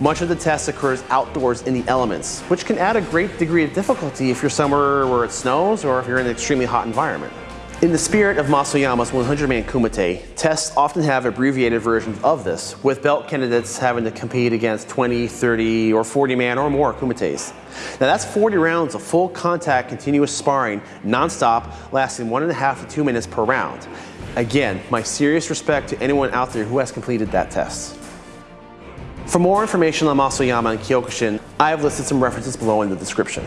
Much of the test occurs outdoors in the elements, which can add a great degree of difficulty if you're somewhere where it snows or if you're in an extremely hot environment. In the spirit of Mas Oyama's 100-man kumite, tests often have abbreviated versions of this, with belt candidates having to compete against 20, 30, or 40-man or more kumites. Now that's 40 rounds of full contact continuous sparring, non-stop, lasting one and a half to two minutes per round. Again, my serious respect to anyone out there who has completed that test. For more information on Mas Oyama and Kyokushin, I have listed some references below in the description.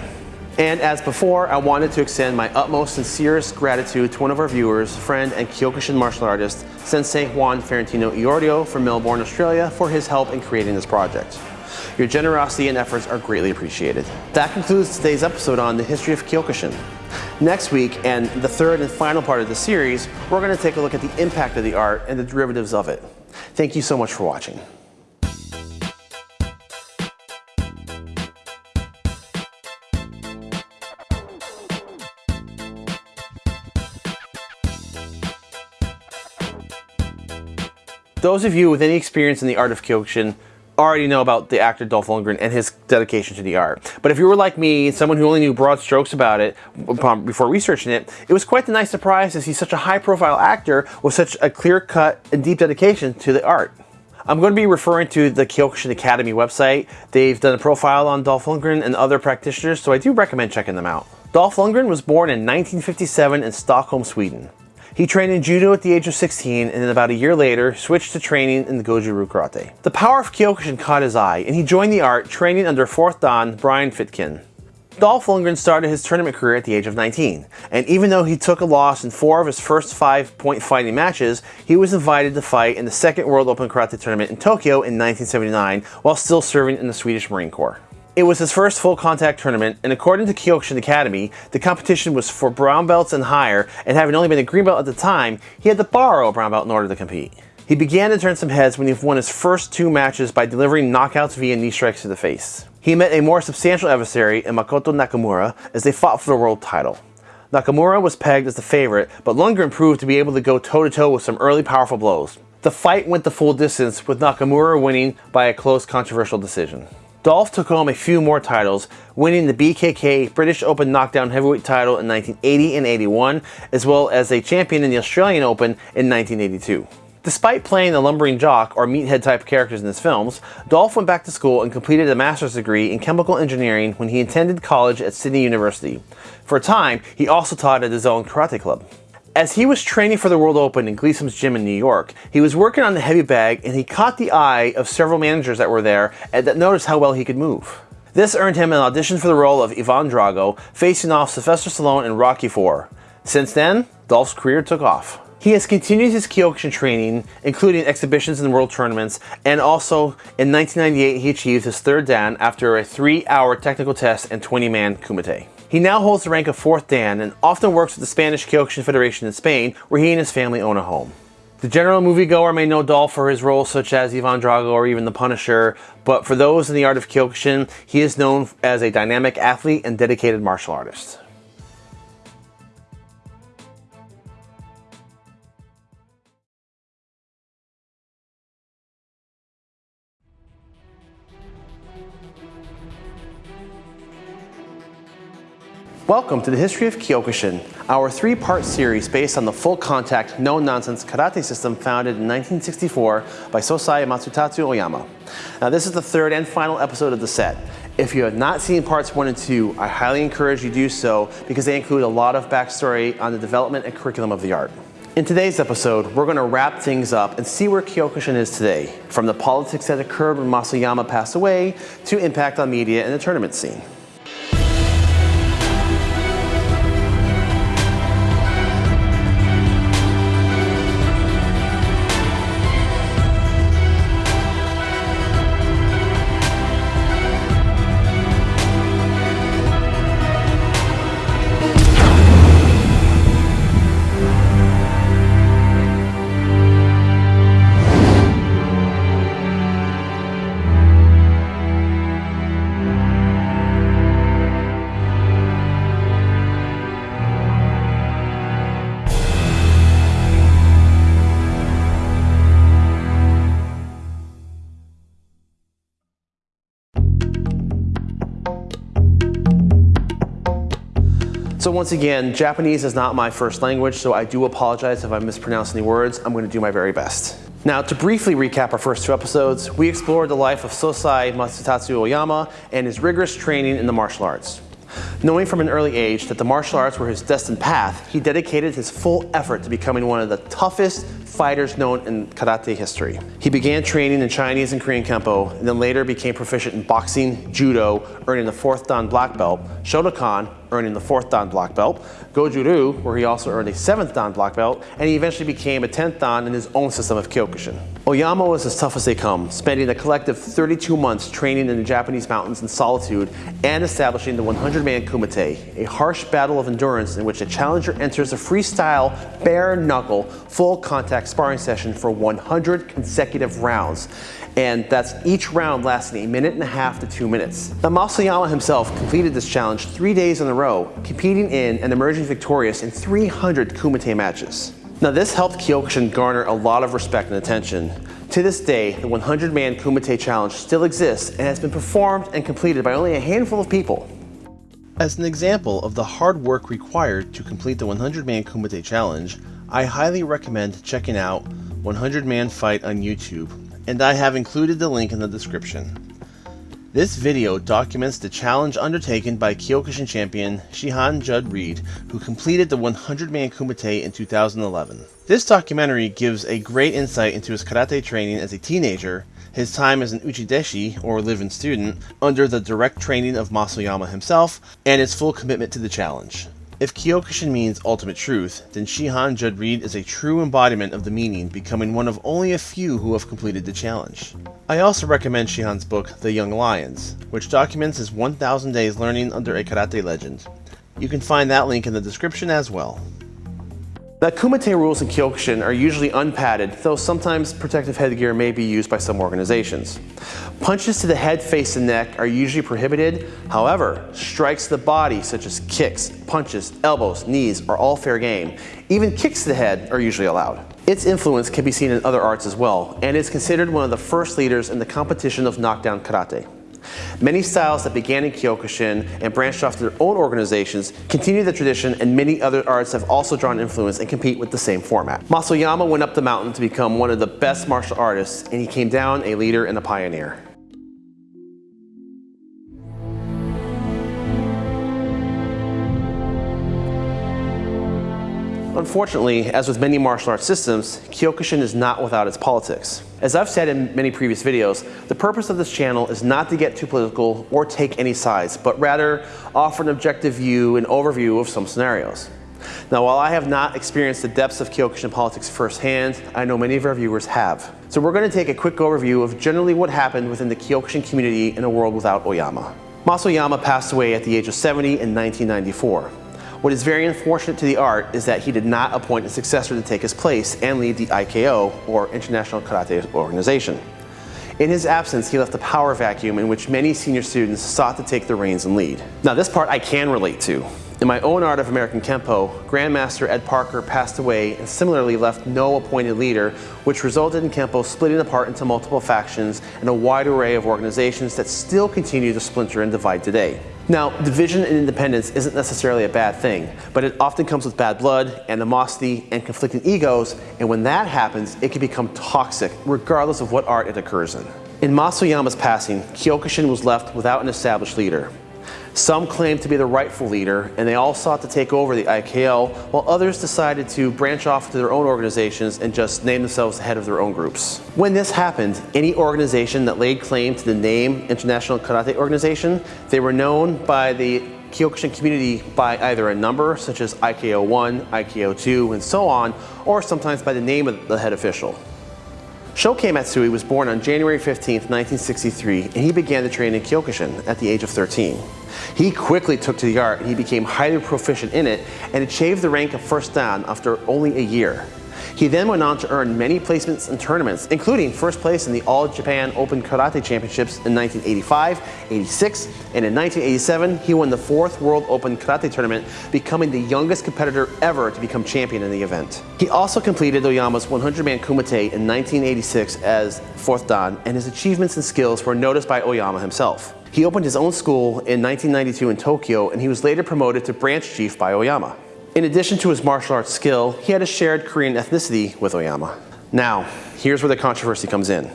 And as before, I wanted to extend my utmost sincerest gratitude to one of our viewers, friend and Kyokushin martial artist, Sensei Juan Ferentino Iorio from Melbourne, Australia, for his help in creating this project. Your generosity and efforts are greatly appreciated. That concludes today's episode on the history of Kyokushin. Next week, and the third and final part of the series, we're going to take a look at the impact of the art and the derivatives of it. Thank you so much for watching. Those of you with any experience in the art of Kyokushin already know about the actor Dolph Lundgren and his dedication to the art. But if you were like me, someone who only knew broad strokes about it before researching it, it was quite a nice surprise to see such a high-profile actor with such a clear-cut and deep dedication to the art. I'm going to be referring to the Kyokushin Academy website. They've done a profile on Dolph Lundgren and other practitioners, so I do recommend checking them out. Dolph Lundgren was born in 1957 in Stockholm, Sweden. He trained in judo at the age of 16 and then about a year later switched to training in the Goju-Ryu karate. The power of Kyokushin caught his eye and he joined the art training under 4th Dan Brian Fitkin. Dolph Lundgren started his tournament career at the age of 19, and even though he took a loss in four of his first five point fighting matches, he was invited to fight in the second World Open Karate Tournament in Tokyo in 1979 while still serving in the Swedish Marine Corps. It was his first full contact tournament, and according to Kyokushin Academy, the competition was for brown belts and higher, and having only been a green belt at the time, he had to borrow a brown belt in order to compete. He began to turn some heads when he won his first two matches by delivering knockouts via knee strikes to the face. He met a more substantial adversary in Makoto Nakamura as they fought for the world title. Nakamura was pegged as the favorite, but Lundgren proved to be able to go toe-to-toe -to -toe with some early powerful blows. The fight went the full distance, with Nakamura winning by a close controversial decision. Dolph took home a few more titles, winning the BKK British Open Knockdown Heavyweight title in 1980 and 81, as well as a champion in the Australian Open in 1982. Despite playing the lumbering jock or meathead type characters in his films, Dolph went back to school and completed a master's degree in chemical engineering when he attended college at Sydney University. For a time, he also taught at his own karate club. As he was training for the World Open in Gleason's gym in New York, he was working on the heavy bag and he caught the eye of several managers that were there and that noticed how well he could move. This earned him an audition for the role of Ivan Drago, facing off Sylvester Stallone in Rocky IV. Since then, Dolph's career took off. He has continued his Kyokushin training, including exhibitions and world tournaments, and also in 1998 he achieved his third Dan after a three-hour technical test and 20-man kumite. He now holds the rank of fourth Dan and often works with the Spanish Kyokushin Federation in Spain, where he and his family own a home. The general moviegoer may know Dolph for his roles such as Ivan Drago or even The Punisher, but for those in the art of Kyokushin, he is known as a dynamic athlete and dedicated martial artist. Welcome to the History of Kyokushin, our three-part series based on the full contact, no-nonsense karate system founded in 1964 by Sosai Masutatsu Oyama. Now this is the third and final episode of the set. If you have not seen parts one and two, I highly encourage you do so because they include a lot of backstory on the development and curriculum of the art. In today's episode, we're going to wrap things up and see where Kyokushin is today, from the politics that occurred when Mas Oyama passed away to impact on media and the tournament scene. So once again, Japanese is not my first language, so I do apologize if I mispronounce any words. I'm going to do my very best. Now, to briefly recap our first two episodes, we explored the life of Sosai Masutatsu Oyama and his rigorous training in the martial arts. Knowing from an early age that the martial arts were his destined path, he dedicated his full effort to becoming one of the toughest fighters known in karate history. He began training in Chinese and Korean Kempo, and then later became proficient in boxing, judo, earning the fourth Dan black belt, Shotokan, earning the fourth Dan black belt, Goju-ryu, where he also earned a seventh Dan black belt, and he eventually became a 10th Dan in his own system of Kyokushin. Oyama was as tough as they come, spending a collective 32 months training in the Japanese mountains in solitude and establishing the 100-man kumite, a harsh battle of endurance in which a challenger enters a freestyle, bare-knuckle, full-contact sparring session for 100 consecutive rounds and that's each round lasting a minute and a half to two minutes. Now Mas Oyama himself completed this challenge three days in a row, competing in and emerging victorious in 300 Kumite matches. Now this helped Kyokushin garner a lot of respect and attention. To this day, the 100-man Kumite challenge still exists and has been performed and completed by only a handful of people. As an example of the hard work required to complete the 100-man Kumite challenge, I highly recommend checking out 100 Man Fight on YouTube and I have included the link in the description. This video documents the challenge undertaken by Kyokushin champion Shihan Judd Reed, who completed the 100-man Kumite in 2011. This documentary gives a great insight into his karate training as a teenager, his time as an uchideshi, or live-in student, under the direct training of Mas Oyama himself, and his full commitment to the challenge. If Kyokushin means ultimate truth, then Shihan Judd Reed is a true embodiment of the meaning, becoming one of only a few who have completed the challenge. I also recommend Shihan's book, The Young Lions, which documents his 1000 days learning under a karate legend. You can find that link in the description as well. The Kumite rules in Kyokushin are usually unpadded, though sometimes protective headgear may be used by some organizations. Punches to the head, face, and neck are usually prohibited. However, strikes to the body, such as kicks, punches, elbows, knees, are all fair game. Even kicks to the head are usually allowed. Its influence can be seen in other arts as well, and is considered one of the first leaders in the competition of knockdown karate. Many styles that began in Kyokushin and branched off to their own organizations continue the tradition and many other arts have also drawn influence and compete with the same format. Mas Oyama went up the mountain to become one of the best martial artists and he came down a leader and a pioneer. Unfortunately, as with many martial arts systems, Kyokushin is not without its politics. As I've said in many previous videos, the purpose of this channel is not to get too political or take any sides, but rather offer an objective view and overview of some scenarios. Now, while I have not experienced the depths of Kyokushin politics firsthand, I know many of our viewers have. So we're going to take a quick overview of generally what happened within the Kyokushin community in a world without Oyama. Mas Oyama passed away at the age of 70 in 1994. What is very unfortunate to the art is that he did not appoint a successor to take his place and lead the IKO, or International Karate Organization. In his absence, he left a power vacuum in which many senior students sought to take the reins and lead. Now this part I can relate to. In my own art of American Kempo, Grandmaster Ed Parker passed away and similarly left no appointed leader, which resulted in Kempo splitting apart into multiple factions and a wide array of organizations that still continue to splinter and divide today. Now, division and independence isn't necessarily a bad thing, but it often comes with bad blood, animosity, and conflicting egos, and when that happens, it can become toxic, regardless of what art it occurs in. In Mas Oyama's passing, Kyokushin was left without an established leader. Some claimed to be the rightful leader, and they all sought to take over the IKO, while others decided to branch off to their own organizations and just name themselves the head of their own groups. When this happened, any organization that laid claim to the name International Karate Organization, they were known by the Kyokushin community by either a number, such as IKO 1, IKO 2, and so on, or sometimes by the name of the head official. Shokei Matsui was born on January 15, 1963, and he began to train in Kyokushin at the age of 13. He quickly took to the art he became highly proficient in it and achieved the rank of first dan after only a year. He then went on to earn many placements in tournaments, including first place in the All Japan Open Karate Championships in 1985, 86, and in 1987 he won the fourth World Open Karate Tournament, becoming the youngest competitor ever to become champion in the event. He also completed Oyama's 100-man kumite in 1986 as fourth dan, and his achievements and skills were noticed by Oyama himself. He opened his own school in 1992 in Tokyo, and he was later promoted to branch chief by Oyama. In addition to his martial arts skill, he had a shared Korean ethnicity with Oyama. Now, here's where the controversy comes in.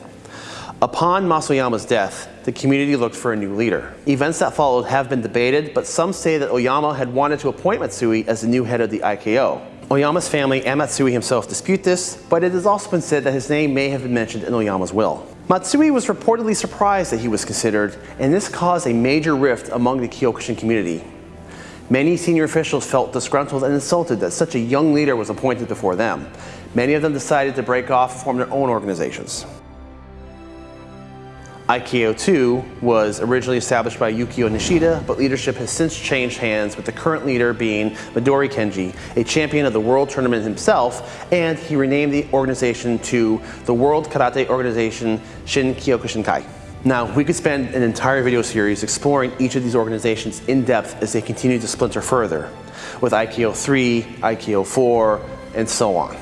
Upon Mas Oyama's death, the community looked for a new leader. Events that followed have been debated, but some say that Oyama had wanted to appoint Matsui as the new head of the IKO. Oyama's family and Matsui himself dispute this, but it has also been said that his name may have been mentioned in Oyama's will. Matsui was reportedly surprised that he was considered, and this caused a major rift among the Kyokushin community. Many senior officials felt disgruntled and insulted that such a young leader was appointed before them. Many of them decided to break off and form their own organizations. IKO 2 was originally established by Yukio Nishida, but leadership has since changed hands with the current leader being Midori Kenji, a champion of the World Tournament himself, and he renamed the organization to the World Karate Organization Shin Kyokushinkai. Now, we could spend an entire video series exploring each of these organizations in depth as they continue to splinter further, with IKO 3, IKO 4, and so on.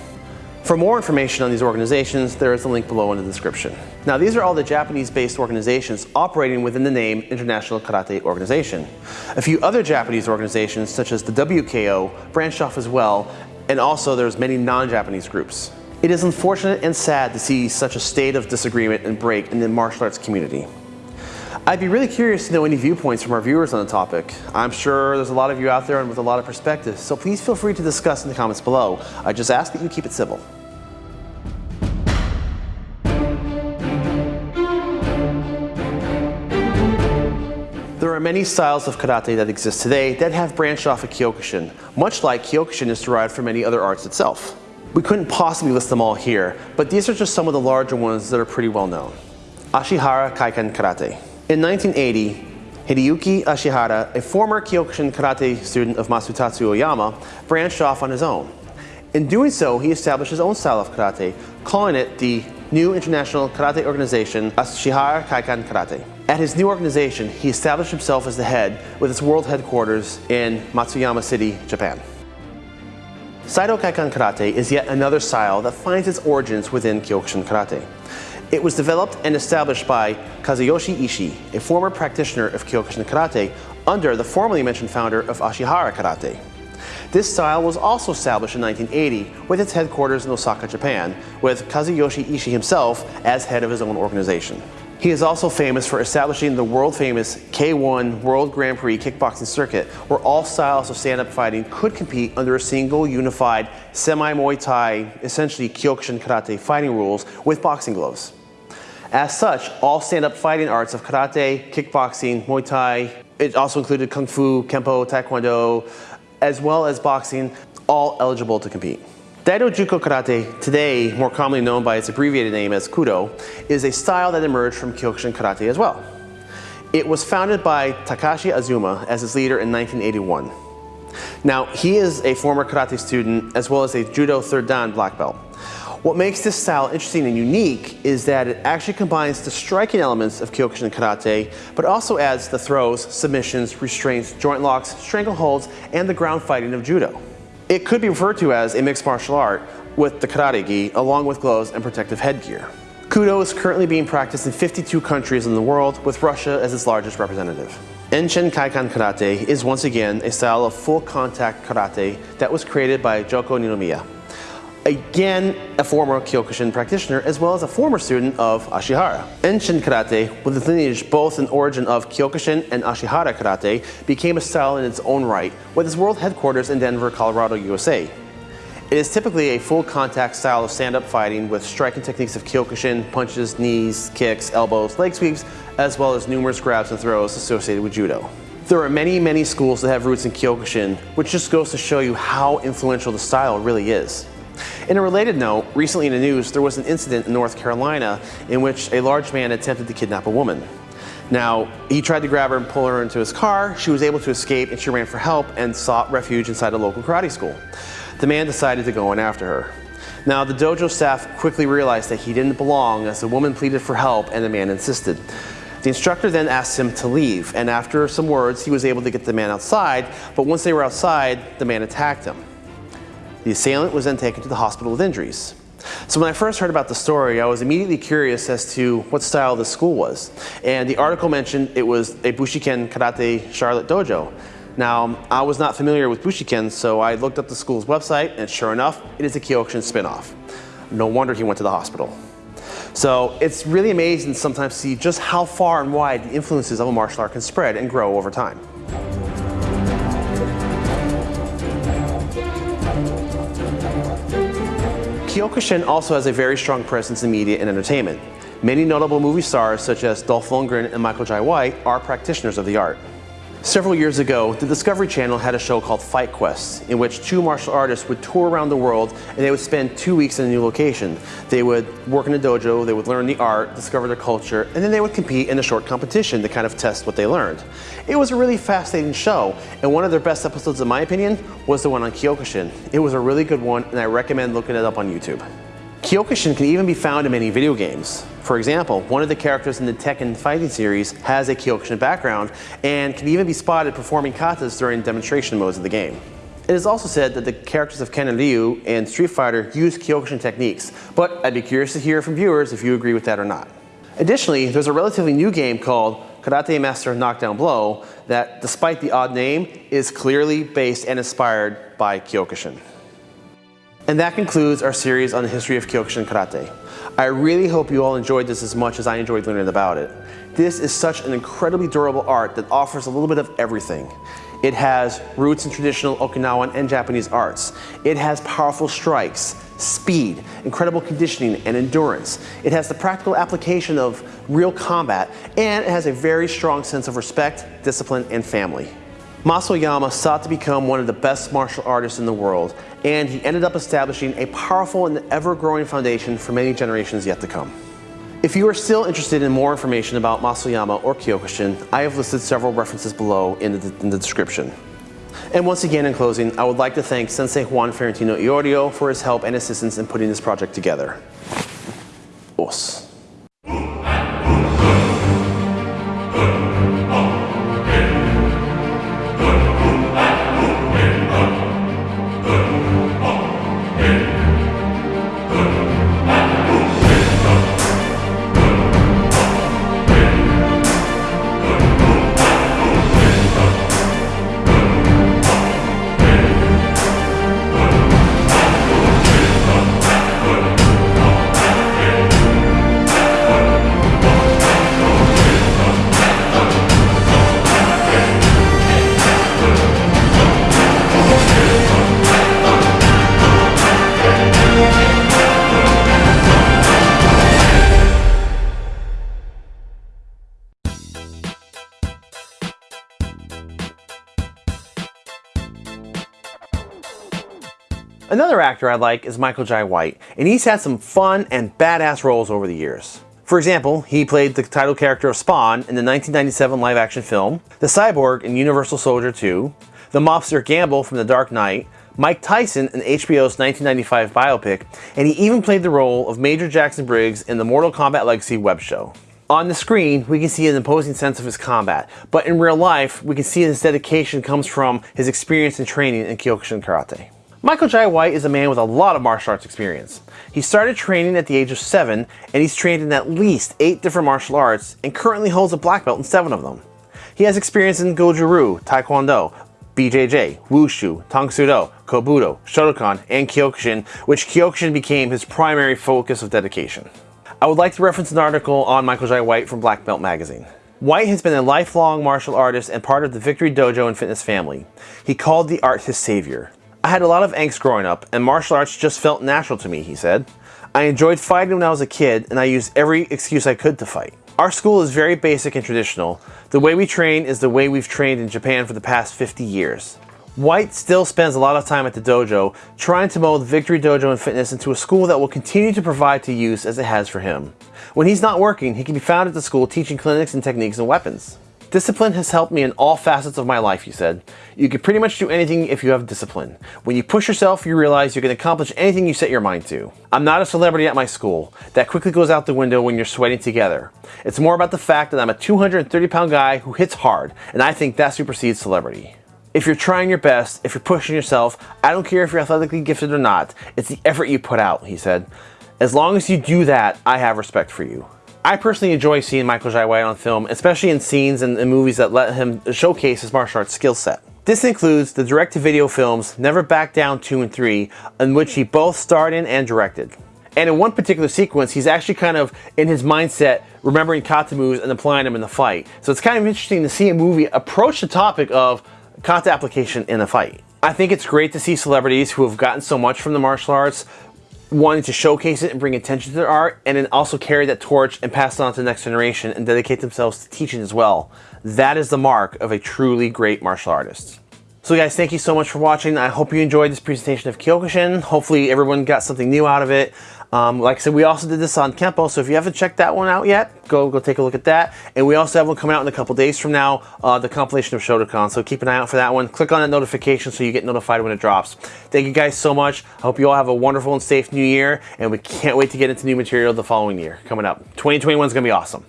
For more information on these organizations, there is a link below in the description. Now these are all the Japanese-based organizations operating within the name International Karate Organization. A few other Japanese organizations, such as the WKO, branched off as well, and also there's many non-Japanese groups. It is unfortunate and sad to see such a state of disagreement and break in the martial arts community. I'd be really curious to know any viewpoints from our viewers on the topic. I'm sure there's a lot of you out there and with a lot of perspectives, so please feel free to discuss in the comments below. I just ask that you keep it civil. There are many styles of karate that exist today that have branched off of Kyokushin, much like Kyokushin is derived from many other arts itself. We couldn't possibly list them all here, but these are just some of the larger ones that are pretty well known. Ashihara Kaikan Karate. In 1980, Hideyuki Ashihara, a former Kyokushin karate student of Masutatsu Oyama, branched off on his own. In doing so, he established his own style of karate, calling it the New International Karate Organization Ashihara Kaikan Karate. At his new organization, he established himself as the head with its world headquarters in Matsuyama City, Japan. Saido Kaikan Karate is yet another style that finds its origins within Kyokushin Karate. It was developed and established by Kazuyoshi Ishii, a former practitioner of Kyokushin Karate, under the formerly mentioned founder of Ashihara Karate. This style was also established in 1980 with its headquarters in Osaka, Japan, with Kazuyoshi Ishii himself as head of his own organization. He is also famous for establishing the world-famous K1 World Grand Prix kickboxing circuit, where all styles of stand-up fighting could compete under a single unified semi-Muay Thai, essentially Kyokushin Karate fighting rules with boxing gloves. As such, all stand-up fighting arts of karate, kickboxing, Muay Thai, it also included Kung Fu, Kempo, Taekwondo, as well as boxing, all eligible to compete. Daido Juko Karate, today more commonly known by its abbreviated name as Kudo, is a style that emerged from Kyokushin Karate as well. It was founded by Takashi Azuma as its leader in 1981. Now, he is a former karate student as well as a Judo third dan black belt. What makes this style interesting and unique is that it actually combines the striking elements of Kyokushin Karate, but also adds the throws, submissions, restraints, joint locks, strangleholds, and the ground fighting of Judo. It could be referred to as a mixed martial art with the karate gi, along with gloves and protective headgear. Kudo is currently being practiced in 52 countries in the world, with Russia as its largest representative. Enshin Kaikan Karate is once again a style of full contact karate that was created by Joko Ninomiya again a former Kyokushin practitioner as well as a former student of Ashihara. Enshin Karate, with its lineage both in origin of Kyokushin and Ashihara Karate, became a style in its own right with its world headquarters in Denver, Colorado, USA. It is typically a full contact style of stand-up fighting with striking techniques of Kyokushin, punches, knees, kicks, elbows, leg sweeps, as well as numerous grabs and throws associated with Judo. There are many, many schools that have roots in Kyokushin, which just goes to show you how influential the style really is. In a related note, recently in the news, there was an incident in North Carolina in which a large man attempted to kidnap a woman. Now, he tried to grab her and pull her into his car. She was able to escape and she ran for help and sought refuge inside a local karate school. The man decided to go in after her. Now, the dojo staff quickly realized that he didn't belong as the woman pleaded for help and the man insisted. The instructor then asked him to leave, and after some words, he was able to get the man outside, but once they were outside, the man attacked him. The assailant was then taken to the hospital with injuries. So when I first heard about the story, I was immediately curious as to what style the school was. And the article mentioned it was a Bushiken Karate Charlotte Dojo. Now, I was not familiar with Bushiken, so I looked up the school's website, and sure enough, it is a Kyokushin spinoff. No wonder he went to the hospital. So it's really amazing sometimes to see just how far and wide the influences of a martial art can spread and grow over time. Kyokushin also has a very strong presence in media and entertainment. Many notable movie stars such as Dolph Lundgren and Michael Jai White are practitioners of the art. Several years ago, the Discovery Channel had a show called Fight Quest, in which two martial artists would tour around the world and they would spend two weeks in a new location. They would work in a dojo, they would learn the art, discover their culture, and then they would compete in a short competition to kind of test what they learned. It was a really fascinating show, and one of their best episodes, in my opinion, was the one on Kyokushin. It was a really good one, and I recommend looking it up on YouTube. Kyokushin can even be found in many video games. For example, one of the characters in the Tekken fighting series has a Kyokushin background and can even be spotted performing katas during demonstration modes of the game. It is also said that the characters of Ken and Ryu in Street Fighter use Kyokushin techniques, but I'd be curious to hear from viewers if you agree with that or not. Additionally, there's a relatively new game called Karate Master Knockdown Blow that, despite the odd name, is clearly based and inspired by Kyokushin. And that concludes our series on the history of Kyokushin Karate. I really hope you all enjoyed this as much as I enjoyed learning about it. This is such an incredibly durable art that offers a little bit of everything. It has roots in traditional Okinawan and Japanese arts. It has powerful strikes, speed, incredible conditioning, and endurance. It has the practical application of real combat, and it has a very strong sense of respect, discipline, and family. Mas Oyama sought to become one of the best martial artists in the world, and he ended up establishing a powerful and ever-growing foundation for many generations yet to come. If you are still interested in more information about Mas Oyama or Kyokushin, I have listed several references below in the, in the description. And once again, in closing, I would like to thank Sensei Juan Ferentino Iorio for his help and assistance in putting this project together. Os. Actor I like is Michael Jai White, and he's had some fun and badass roles over the years. For example, he played the title character of Spawn in the 1997 live-action film, the Cyborg in Universal Soldier 2, the mobster Gamble from The Dark Knight, Mike Tyson in HBO's 1995 biopic, and he even played the role of Major Jackson Briggs in the Mortal Kombat Legacy web show. On the screen, we can see an imposing sense of his combat, but in real life, we can see his dedication comes from his experience and training in Kyokushin Karate. Michael Jai White is a man with a lot of martial arts experience. He started training at the age of 7, and he's trained in at least 8 different martial arts, and currently holds a black belt in 7 of them. He has experience in Goju-Ryu, Taekwondo, BJJ, Wushu, Tang Do, Kobudo, Shotokan, and Kyokushin, which Kyokushin became his primary focus of dedication. I would like to reference an article on Michael Jai White from Black Belt Magazine. White has been a lifelong martial artist and part of the Victory Dojo and Fitness family. He called the art his savior. I had a lot of angst growing up, and martial arts just felt natural to me, he said. I enjoyed fighting when I was a kid, and I used every excuse I could to fight. Our school is very basic and traditional. The way we train is the way we've trained in Japan for the past 50 years. White still spends a lot of time at the dojo, trying to mold Victory Dojo and Fitness into a school that will continue to provide to use as it has for him. When he's not working, he can be found at the school teaching clinics and techniques and weapons. Discipline has helped me in all facets of my life, he said. You can pretty much do anything if you have discipline. When you push yourself, you realize you can accomplish anything you set your mind to. I'm not a celebrity at my school. That quickly goes out the window when you're sweating together. It's more about the fact that I'm a 230 pound guy who hits hard, and I think that supersedes celebrity. If you're trying your best, if you're pushing yourself, I don't care if you're athletically gifted or not, it's the effort you put out, he said. As long as you do that, I have respect for you. I personally enjoy seeing Michael Jai White on film, especially in scenes and, movies that let him showcase his martial arts skill set. This includes the direct-to-video films Never Back Down 2 and 3, in which he both starred in and directed. And in one particular sequence, he's actually kind of in his mindset, remembering kata moves and applying them in the fight. So it's kind of interesting to see a movie approach the topic of kata application in a fight. I think it's great to see celebrities who have gotten so much from the martial arts wanting to showcase it and bring attention to their art and then also carry that torch and pass it on to the next generation and dedicate themselves to teaching as well. That is the mark of a truly great martial artist. So guys, thank you so much for watching. I hope you enjoyed this presentation of Kyokushin. Hopefully everyone got something new out of it. Um, like I said, we also did this on Kempo, so if you haven't checked that one out yet, go go take a look at that. And we also have one coming out in a couple days from now, uh, the compilation of Shotokan, so keep an eye out for that one. Click on that notification so you get notified when it drops. Thank you guys so much. I hope you all have a wonderful and safe new year, and we can't wait to get into new material the following year coming up. 2021 is going to be awesome.